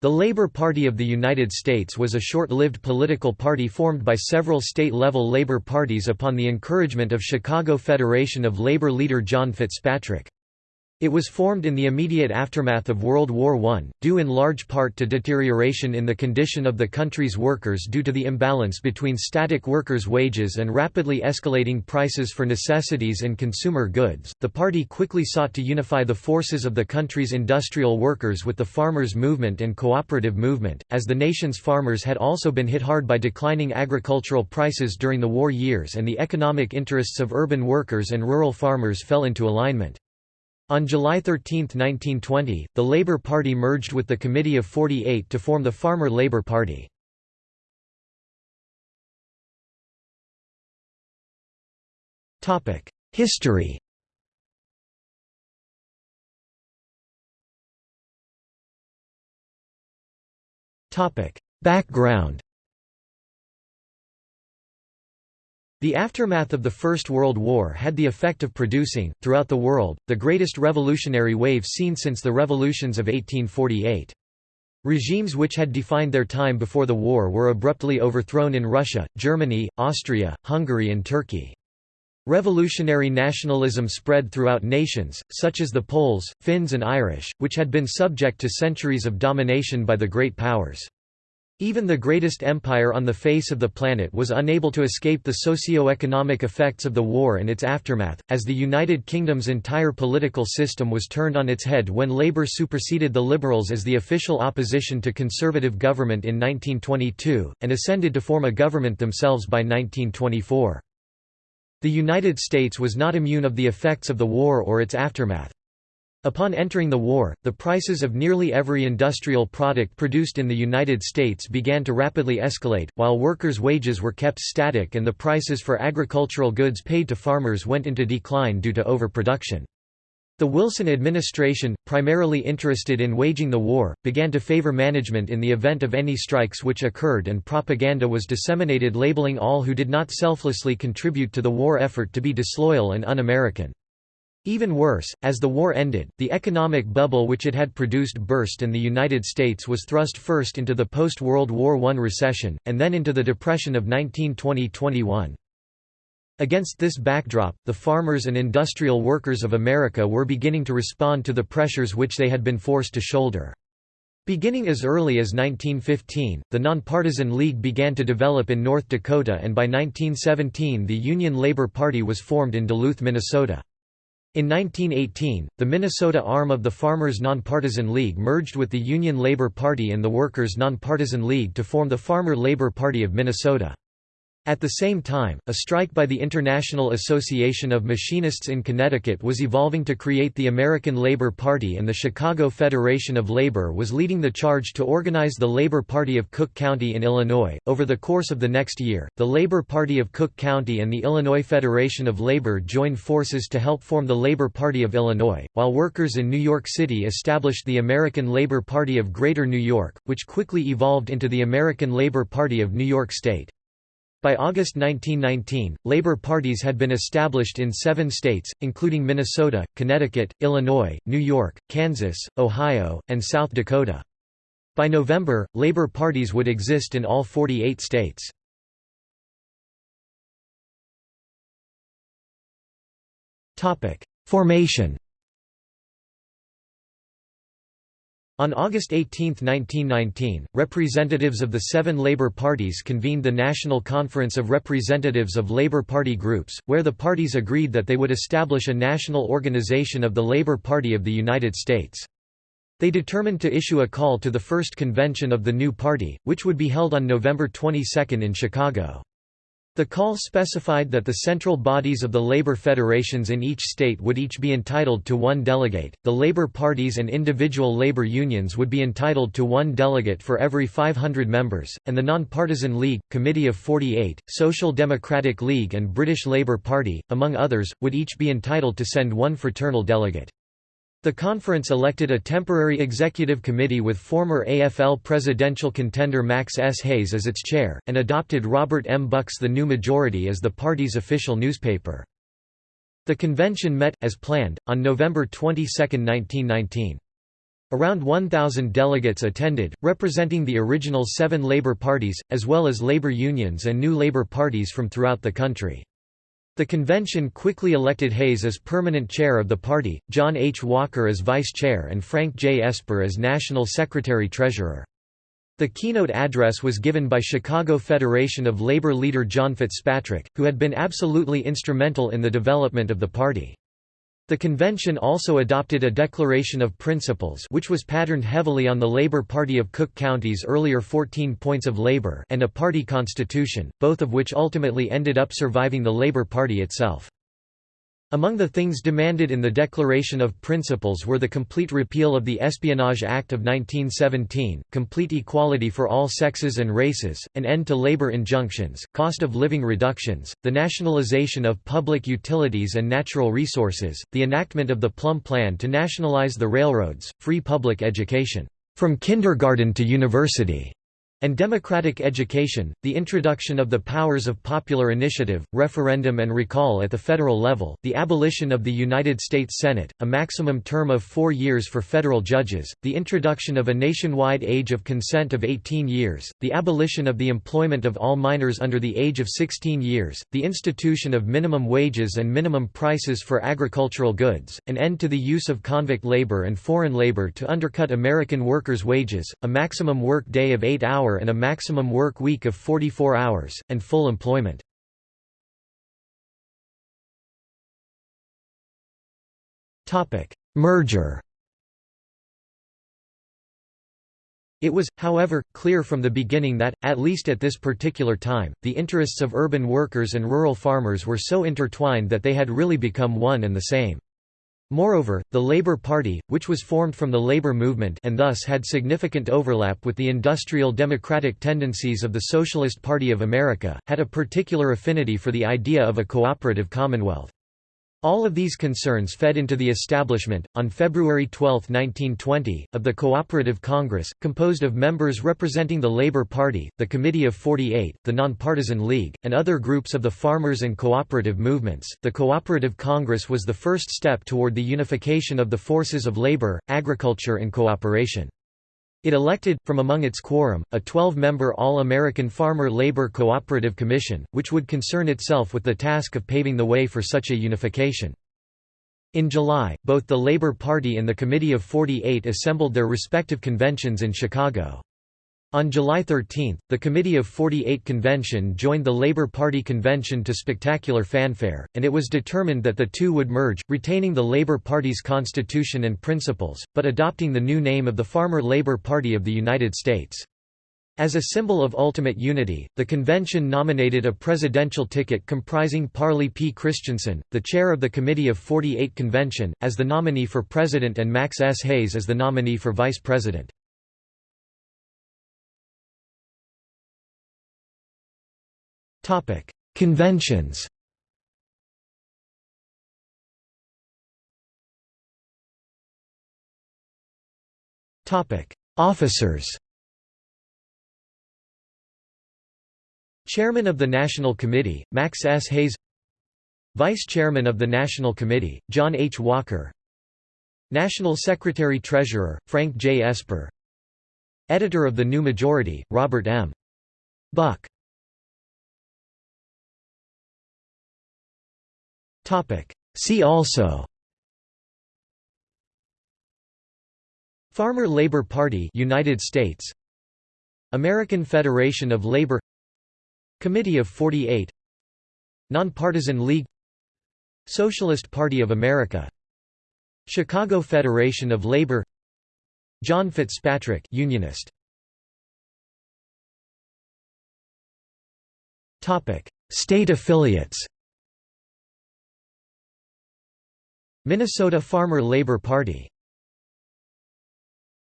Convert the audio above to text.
The Labour Party of the United States was a short-lived political party formed by several state-level labor parties upon the encouragement of Chicago Federation of Labor leader John Fitzpatrick. It was formed in the immediate aftermath of World War I, due in large part to deterioration in the condition of the country's workers due to the imbalance between static workers' wages and rapidly escalating prices for necessities and consumer goods. The party quickly sought to unify the forces of the country's industrial workers with the farmers' movement and cooperative movement, as the nation's farmers had also been hit hard by declining agricultural prices during the war years and the economic interests of urban workers and rural farmers fell into alignment. On July 13, 1920, the Labour Party merged with the Committee of 48 to form the Farmer Labour Party. History Background The aftermath of the First World War had the effect of producing, throughout the world, the greatest revolutionary wave seen since the revolutions of 1848. Regimes which had defined their time before the war were abruptly overthrown in Russia, Germany, Austria, Hungary and Turkey. Revolutionary nationalism spread throughout nations, such as the Poles, Finns and Irish, which had been subject to centuries of domination by the great powers. Even the greatest empire on the face of the planet was unable to escape the socio-economic effects of the war and its aftermath, as the United Kingdom's entire political system was turned on its head when Labour superseded the Liberals as the official opposition to Conservative government in 1922, and ascended to form a government themselves by 1924. The United States was not immune of the effects of the war or its aftermath. Upon entering the war, the prices of nearly every industrial product produced in the United States began to rapidly escalate, while workers' wages were kept static and the prices for agricultural goods paid to farmers went into decline due to overproduction. The Wilson administration, primarily interested in waging the war, began to favor management in the event of any strikes which occurred and propaganda was disseminated labeling all who did not selflessly contribute to the war effort to be disloyal and un-American. Even worse, as the war ended, the economic bubble which it had produced burst and the United States was thrust first into the post-World War I recession, and then into the Depression of 1920–21. Against this backdrop, the farmers and industrial workers of America were beginning to respond to the pressures which they had been forced to shoulder. Beginning as early as 1915, the Nonpartisan League began to develop in North Dakota and by 1917 the Union Labor Party was formed in Duluth, Minnesota. In 1918, the Minnesota arm of the Farmers Nonpartisan League merged with the Union Labor Party and the Workers Nonpartisan League to form the Farmer Labor Party of Minnesota. At the same time, a strike by the International Association of Machinists in Connecticut was evolving to create the American Labor Party and the Chicago Federation of Labor was leading the charge to organize the Labor Party of Cook County in Illinois. Over the course of the next year, the Labor Party of Cook County and the Illinois Federation of Labor joined forces to help form the Labor Party of Illinois, while workers in New York City established the American Labor Party of Greater New York, which quickly evolved into the American Labor Party of New York State. By August 1919, labor parties had been established in seven states, including Minnesota, Connecticut, Illinois, New York, Kansas, Ohio, and South Dakota. By November, labor parties would exist in all 48 states. Formation On August 18, 1919, representatives of the seven labor parties convened the National Conference of Representatives of Labor Party Groups, where the parties agreed that they would establish a national organization of the Labor Party of the United States. They determined to issue a call to the first convention of the new party, which would be held on November 22 in Chicago. The call specified that the central bodies of the labor federations in each state would each be entitled to one delegate, the labor parties and individual labor unions would be entitled to one delegate for every 500 members, and the Nonpartisan League, Committee of 48, Social Democratic League and British Labour Party, among others, would each be entitled to send one fraternal delegate. The conference elected a temporary executive committee with former AFL presidential contender Max S. Hayes as its chair, and adopted Robert M. Buck's The New Majority as the party's official newspaper. The convention met, as planned, on November 22, 1919. Around 1,000 delegates attended, representing the original seven labor parties, as well as labor unions and new labor parties from throughout the country. The convention quickly elected Hayes as permanent chair of the party, John H. Walker as vice chair and Frank J. Esper as national secretary-treasurer. The keynote address was given by Chicago Federation of Labor leader John Fitzpatrick, who had been absolutely instrumental in the development of the party. The convention also adopted a Declaration of Principles which was patterned heavily on the Labor Party of Cook County's earlier 14 Points of Labor and a party constitution, both of which ultimately ended up surviving the Labor Party itself. Among the things demanded in the Declaration of Principles were the complete repeal of the Espionage Act of 1917, complete equality for all sexes and races, an end to labor injunctions, cost of living reductions, the nationalization of public utilities and natural resources, the enactment of the Plumb Plan to nationalize the railroads, free public education, from kindergarten to university, and democratic education, the introduction of the powers of popular initiative, referendum and recall at the federal level, the abolition of the United States Senate, a maximum term of four years for federal judges, the introduction of a nationwide age of consent of 18 years, the abolition of the employment of all minors under the age of 16 years, the institution of minimum wages and minimum prices for agricultural goods, an end to the use of convict labor and foreign labor to undercut American workers' wages, a maximum work day of eight hour and a maximum work week of 44 hours, and full employment. Merger It was, however, clear from the beginning that, at least at this particular time, the interests of urban workers and rural farmers were so intertwined that they had really become one and the same. Moreover, the Labour Party, which was formed from the labour movement and thus had significant overlap with the industrial democratic tendencies of the Socialist Party of America, had a particular affinity for the idea of a cooperative commonwealth. All of these concerns fed into the establishment, on February 12, 1920, of the Cooperative Congress, composed of members representing the Labour Party, the Committee of 48, the Nonpartisan League, and other groups of the farmers and cooperative movements. The Cooperative Congress was the first step toward the unification of the forces of labor, agriculture, and cooperation. It elected, from among its quorum, a 12-member All-American Farmer Labor Cooperative Commission, which would concern itself with the task of paving the way for such a unification. In July, both the Labor Party and the Committee of 48 assembled their respective conventions in Chicago. On July 13, the Committee of 48 convention joined the Labour Party convention to spectacular fanfare, and it was determined that the two would merge, retaining the Labour Party's constitution and principles, but adopting the new name of the Farmer Labour Party of the United States. As a symbol of ultimate unity, the convention nominated a presidential ticket comprising Parley P. Christensen, the chair of the Committee of 48 convention, as the nominee for president and Max S. Hayes as the nominee for vice president. Conventions Officers Chairman of the National Committee, Max S. Hayes Vice Chairman of the National Committee, John H. Walker National Secretary-Treasurer, Frank J. Esper Editor of the New Majority, Robert M. Buck See also. Farmer Labor Party United States. American Federation of Labor. Committee of 48 Nonpartisan League. Socialist Party of America. Chicago Federation of Labor. John Fitzpatrick Unionist. Topic. State affiliates Minnesota Farmer Labor Party